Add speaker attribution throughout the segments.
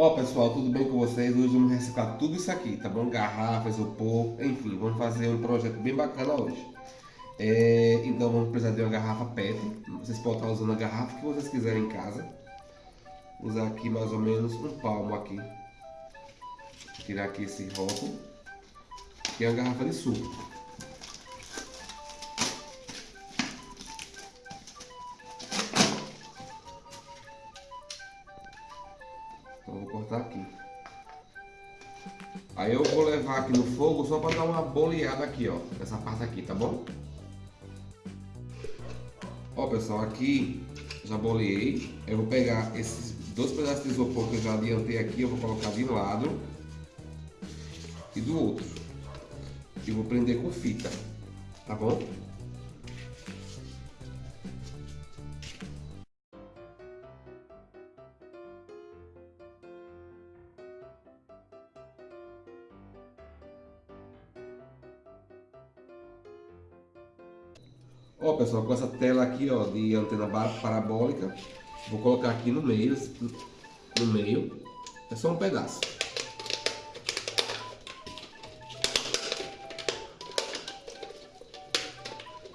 Speaker 1: Ó pessoal, tudo bem com vocês? Hoje vamos reciclar tudo isso aqui, tá bom? Garrafas, isopor, enfim, vamos fazer um projeto bem bacana hoje. É, então vamos precisar de uma garrafa PET. Vocês podem estar usando a garrafa que vocês quiserem em casa. Vou usar aqui mais ou menos um palmo aqui. Tirar aqui esse rótulo. Que é uma garrafa de suco. Aqui no fogo só para dar uma boleada aqui, ó. Nessa parte aqui, tá bom? Ó pessoal, aqui já boleei. Eu vou pegar esses dois pedaços de isopor que eu já adiantei aqui, eu vou colocar de um lado e do outro. E vou prender com fita, tá bom? Pessoal, com essa tela aqui ó, de antena parabólica, vou colocar aqui no meio, no meio, é só um pedaço.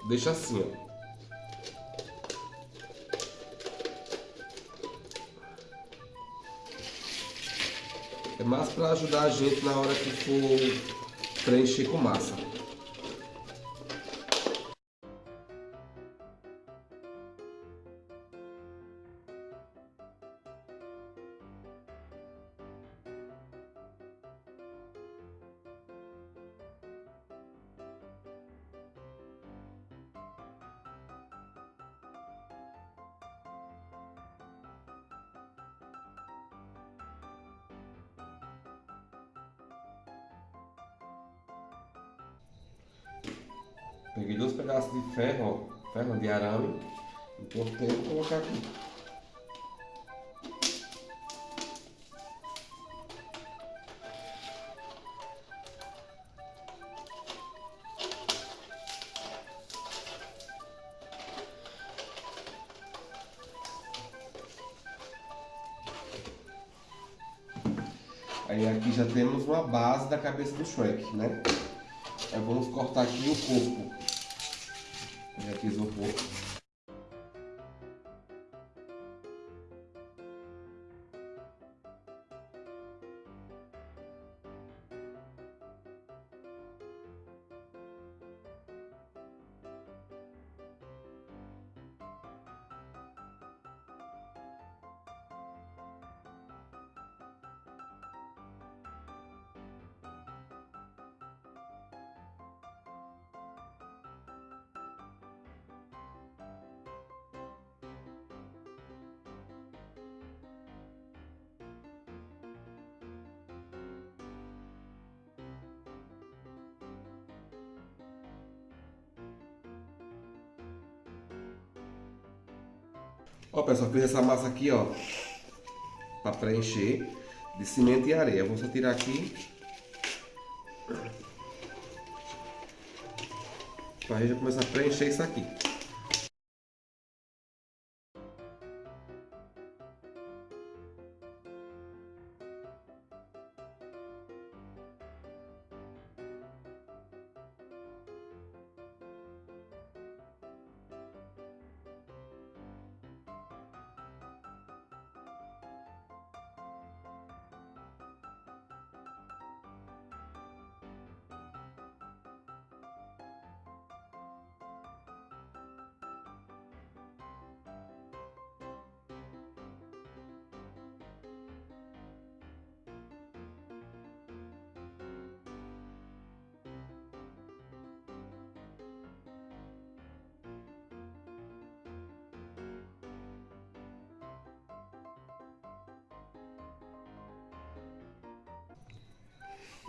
Speaker 1: Deixa assim, ó. É mais para ajudar a gente na hora que for preencher com massa. Peguei dois pedaços de ferro, ferro de arame, cortei e colocar aqui. Aí aqui já temos uma base da cabeça do Shrek, né? Aí vamos cortar aqui o corpo. Já fiz Ó pessoal, fiz essa massa aqui, ó, para preencher de cimento e areia. Vou só tirar aqui. Para a gente começar a preencher isso aqui.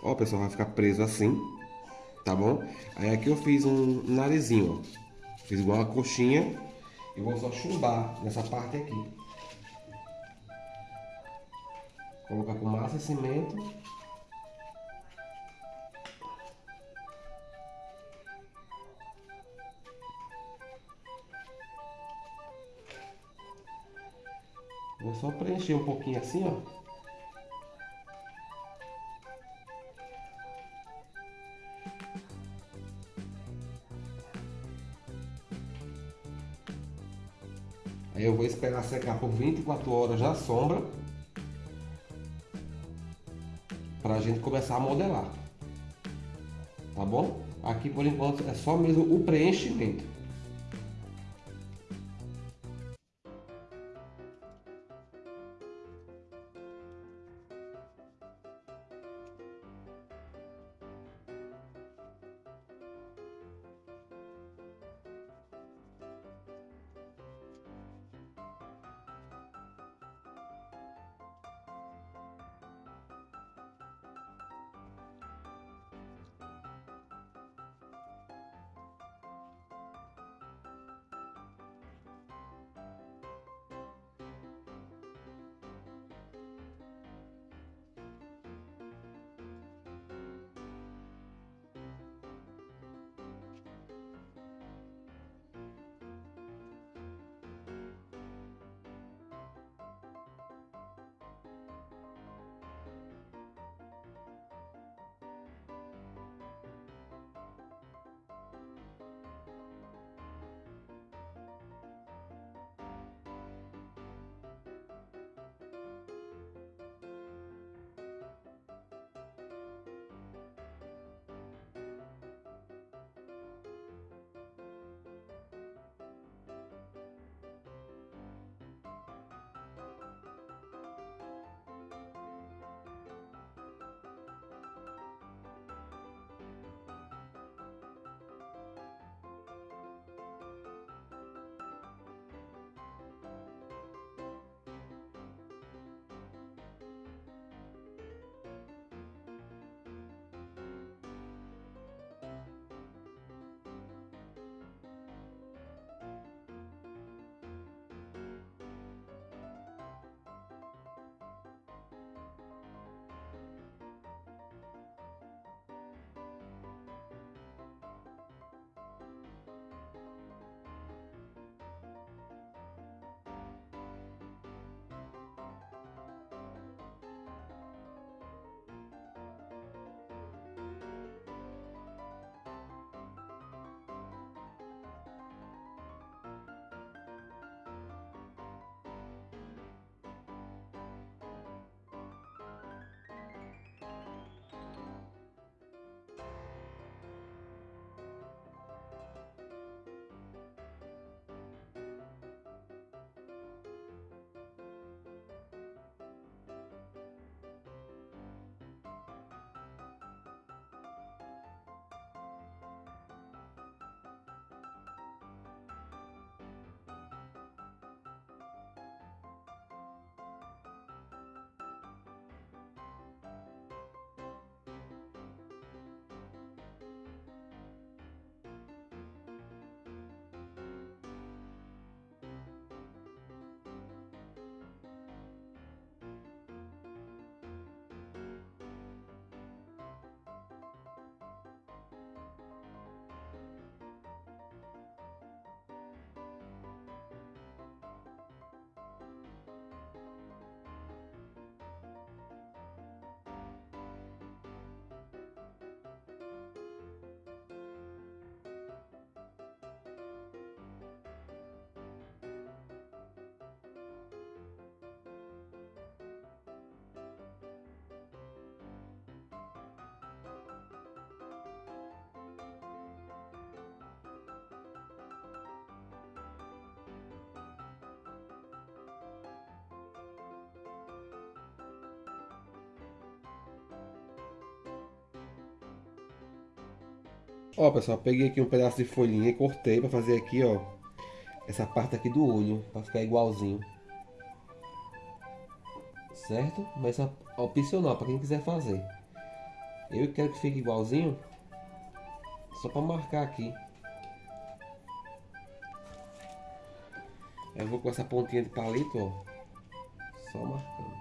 Speaker 1: Ó, pessoal, vai ficar preso assim, tá bom? Aí aqui eu fiz um narizinho, ó. Fiz igual uma coxinha e vou só chumbar nessa parte aqui. Colocar com massa e cimento. Vou só preencher um pouquinho assim, ó. Aí eu vou esperar secar por 24 horas na sombra para a gente começar a modelar. Tá bom? Aqui por enquanto é só mesmo o preenchimento. Ó, pessoal, peguei aqui um pedaço de folhinha e cortei para fazer aqui, ó, essa parte aqui do olho, para ficar igualzinho. Certo? Mas é opcional para quem quiser fazer. Eu quero que fique igualzinho, só para marcar aqui. Eu vou com essa pontinha de palito, ó, só marcando.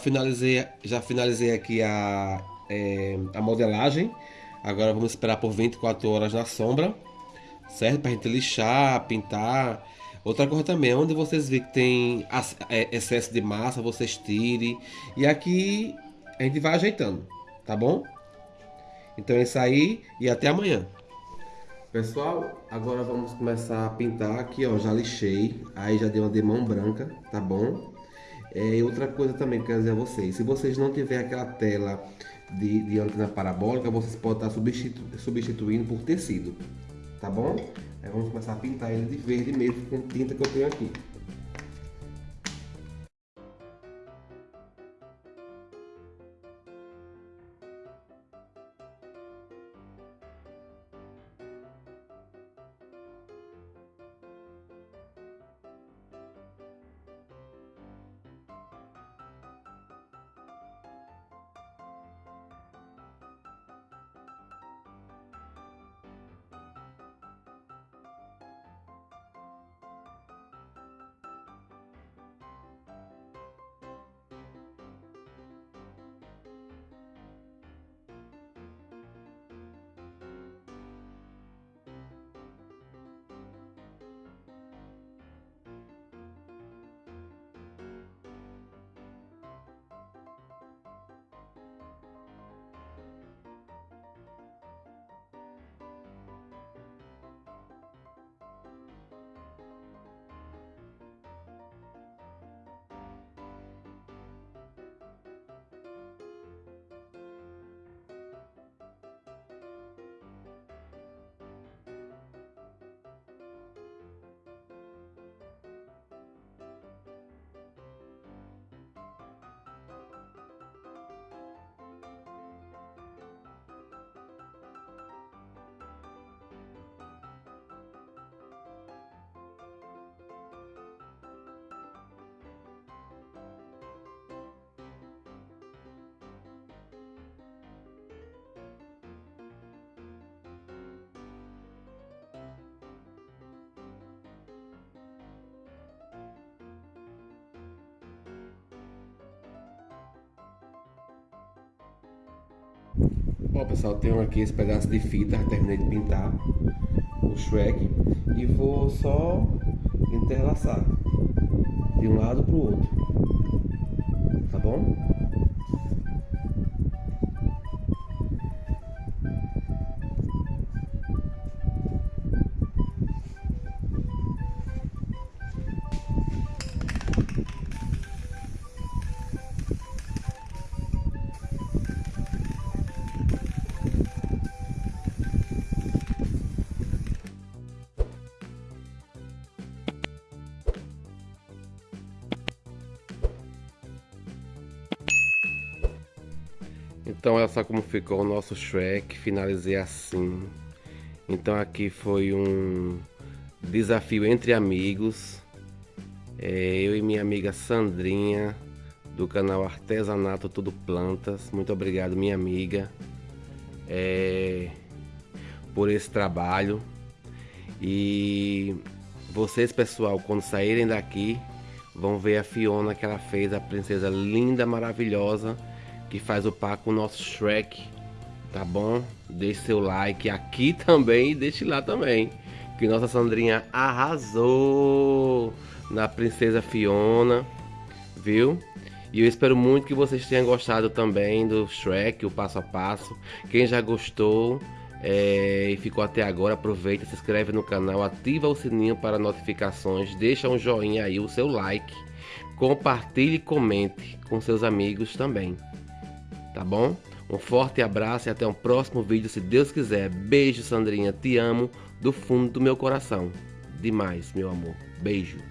Speaker 1: Finalizei, já finalizei aqui a, é, a modelagem. Agora vamos esperar por 24 horas na sombra, certo? Pra gente lixar, pintar. Outra coisa também, onde vocês veem que tem é, excesso de massa, vocês tirem. E aqui a gente vai ajeitando, tá bom? Então é isso aí e até amanhã. Pessoal, agora vamos começar a pintar aqui, ó, já lixei, aí já deu uma demão branca, tá bom? É, outra coisa também que eu quero dizer a vocês, se vocês não tiver aquela tela de, de antena parabólica, vocês podem estar substitu substituindo por tecido, tá bom? Aí vamos começar a pintar ele de verde mesmo com tinta que eu tenho aqui. Ó pessoal, tenho aqui esse pedaço de fita, terminei de pintar o Shrek e vou só interlaçar de um lado para o outro, tá bom? Então olha só como ficou o nosso Shrek, finalizei assim. Então aqui foi um desafio entre amigos. É, eu e minha amiga Sandrinha, do canal Artesanato Tudo Plantas. Muito obrigado minha amiga é, por esse trabalho. E vocês pessoal, quando saírem daqui, vão ver a Fiona que ela fez, a princesa linda, maravilhosa que faz o par com o nosso Shrek, tá bom? Deixe seu like aqui também e deixe lá também. Que nossa Sandrinha arrasou na Princesa Fiona, viu? E eu espero muito que vocês tenham gostado também do Shrek, o passo a passo. Quem já gostou é, e ficou até agora, aproveita, se inscreve no canal, ativa o sininho para notificações, deixa um joinha aí, o seu like, compartilhe e comente com seus amigos também tá bom? Um forte abraço e até um próximo vídeo, se Deus quiser. Beijo, Sandrinha. Te amo do fundo do meu coração. Demais, meu amor. Beijo.